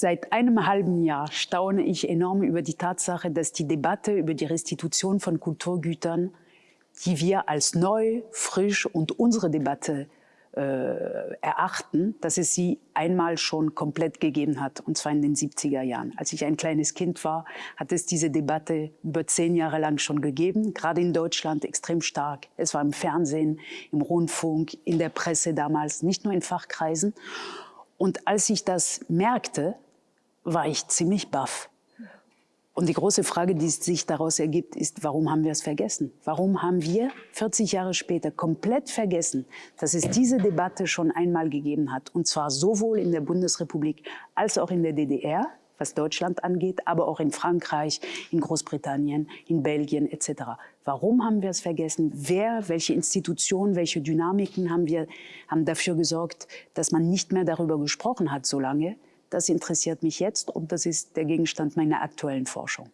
Seit einem halben Jahr staune ich enorm über die Tatsache, dass die Debatte über die Restitution von Kulturgütern, die wir als neu, frisch und unsere Debatte äh, erachten, dass es sie einmal schon komplett gegeben hat, und zwar in den 70er Jahren. Als ich ein kleines Kind war, hat es diese Debatte über zehn Jahre lang schon gegeben, gerade in Deutschland extrem stark. Es war im Fernsehen, im Rundfunk, in der Presse damals, nicht nur in Fachkreisen. Und als ich das merkte, war ich ziemlich baff. Und die große Frage, die sich daraus ergibt, ist, warum haben wir es vergessen? Warum haben wir 40 Jahre später komplett vergessen, dass es diese Debatte schon einmal gegeben hat? Und zwar sowohl in der Bundesrepublik als auch in der DDR, was Deutschland angeht, aber auch in Frankreich, in Großbritannien, in Belgien etc. Warum haben wir es vergessen? Wer, welche Institutionen, welche Dynamiken haben wir haben dafür gesorgt, dass man nicht mehr darüber gesprochen hat so lange? Das interessiert mich jetzt und das ist der Gegenstand meiner aktuellen Forschung.